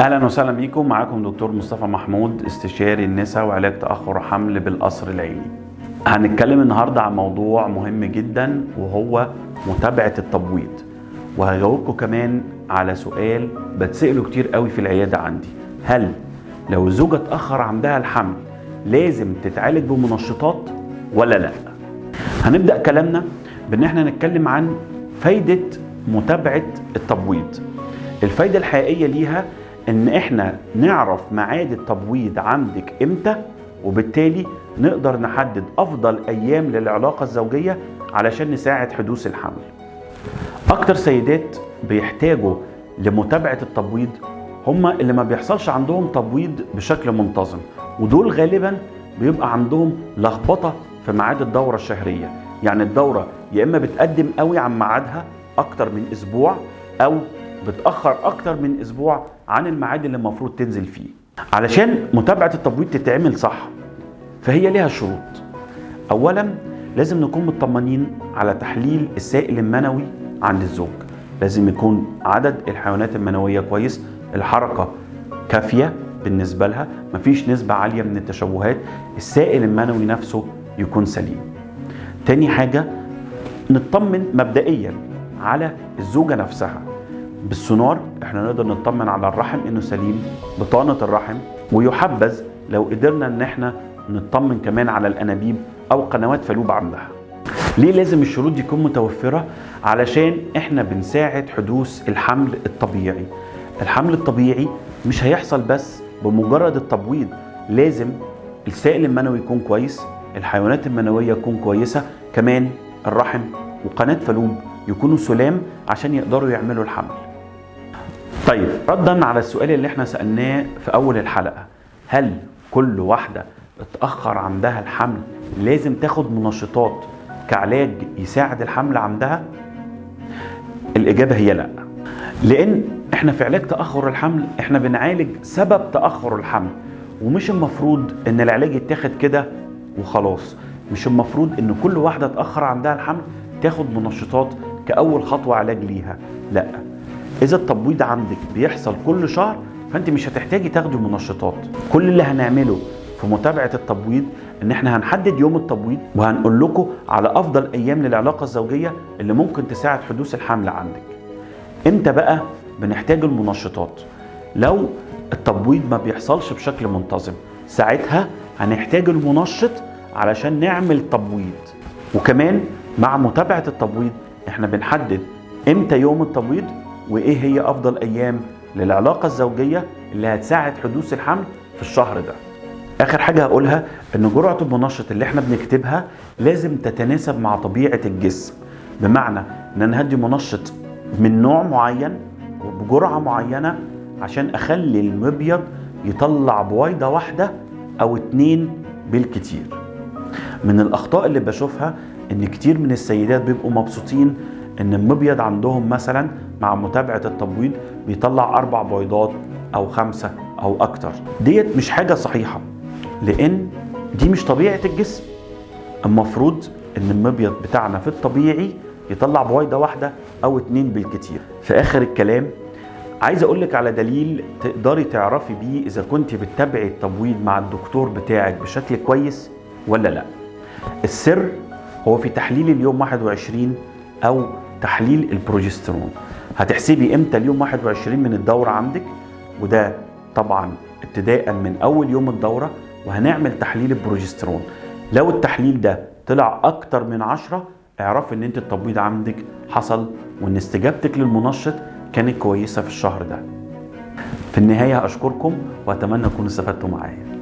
أهلا وسهلا بيكم. معاكم دكتور مصطفى محمود استشاري النساء وعلاج تأخر حمل بالقصر العيني. هنتكلم النهارده عن موضوع مهم جدا وهو متابعة التبويض. وهجاوبكم كمان على سؤال بتسأله كتير قوي في العيادة عندي. هل لو الزوجة اتاخر عندها الحمل لازم تتعالج بمنشطات ولا لأ؟ هنبدأ كلامنا بإن إحنا نتكلم عن فايدة متابعة التبويض. الفايدة الحقيقية ليها إن إحنا نعرف ميعاد التبويض عندك إمتى وبالتالي نقدر نحدد أفضل أيام للعلاقة الزوجية علشان نساعد حدوث الحمل. أكتر سيدات بيحتاجوا لمتابعة التبويض هم اللي ما بيحصلش عندهم تبويض بشكل منتظم ودول غالبا بيبقى عندهم لخبطة في ميعاد الدورة الشهرية. يعني الدورة يا إما بتقدم قوي عن ميعادها أكتر من أسبوع أو بتأخر أكتر من أسبوع عن الميعاد اللي المفروض تنزل فيه. علشان متابعة التبويض تتعمل صح فهي ليها شروط. اولا لازم نكون مطمنين على تحليل السائل المنوي عند الزوج. لازم يكون عدد الحيوانات المنوية كويس الحركة كافية بالنسبة لها مفيش نسبة عالية من التشوهات السائل المنوي نفسه يكون سليم. تاني حاجة نطمن مبدئيا على الزوجة نفسها. بالسونار إحنا نقدر نطمن على الرحم إنه سليم بطانة الرحم ويحبذ لو قدرنا إن إحنا نطمن كمان على الأنابيب أو قنوات فالوب عندها ليه لازم الشروط دي تكون متوفرة؟ علشان إحنا بنساعد حدوث الحمل الطبيعي. الحمل الطبيعي مش هيحصل بس بمجرد التبويض لازم السائل المنوي يكون كويس الحيوانات المنوية تكون كويسة كمان الرحم وقناة فالوب يكونوا سلام عشان يقدروا يعملوا الحمل. طيب ردا على السؤال اللي إحنا سألناه في أول الحلقة. هل كل واحدة اتاخر عندها الحمل لازم تاخد منشطات كعلاج يساعد الحمل عندها؟ الإجابة هي لأ. لأن إحنا في علاج تأخر الحمل إحنا بنعالج سبب تأخر الحمل ومش المفروض إن العلاج يتاخد كده وخلاص. مش المفروض إن كل واحدة اتاخر عندها الحمل تاخد منشطات كأول خطوة علاج ليها. لأ. إذا التبويض عندك بيحصل كل شهر فأنت مش هتحتاجي تاخدي منشطات. كل اللي هنعمله في متابعة التبويض إن إحنا هنحدد يوم التبويض وهنقول لكم على أفضل أيام للعلاقة الزوجية اللي ممكن تساعد حدوث الحمل عندك. إمتى بقى بنحتاج المنشطات؟ لو التبويض ما بيحصلش بشكل منتظم ساعتها هنحتاج المنشط علشان نعمل تبويض. وكمان مع متابعة التبويض إحنا بنحدد إمتى يوم التبويض؟ وإيه هي أفضل أيام للعلاقة الزوجية اللي هتساعد حدوث الحمل في الشهر ده؟ آخر حاجة هقولها إن جرعة المنشط اللي إحنا بنكتبها لازم تتناسب مع طبيعة الجسم. بمعنى إن أنا هدي منشط من نوع معين وبجرعة معينة عشان أخلي المبيض يطلع بويضة واحدة أو اتنين بالكتير. من الأخطاء اللي بشوفها إن كتير من السيدات بيبقوا مبسوطين إن المبيض عندهم مثلا مع متابعة التبويض بيطلع أربع بيضات أو خمسة أو أكتر. ديت مش حاجة صحيحة لأن دي مش طبيعة الجسم. المفروض إن المبيض بتاعنا في الطبيعي يطلع بويضة واحدة أو اتنين بالكتير. في آخر الكلام عايز أقول لك على دليل تقدري تعرفي بيه إذا كنت بتتابعي التبويض مع الدكتور بتاعك بشكل كويس ولا لأ. السر هو في تحليل اليوم 21 أو تحليل البروجسترون. هتحسبي إمتى اليوم 21 من الدورة عندك؟ وده طبعا ابتداء من أول يوم الدورة وهنعمل تحليل البروجسترون. لو التحليل ده طلع أكتر من 10 اعرفي إن أنت التبويض عندك حصل وإن استجابتك للمنشط كانت كويسة في الشهر ده. في النهاية أشكركم وأتمنى تكونوا استفدتوا معايا.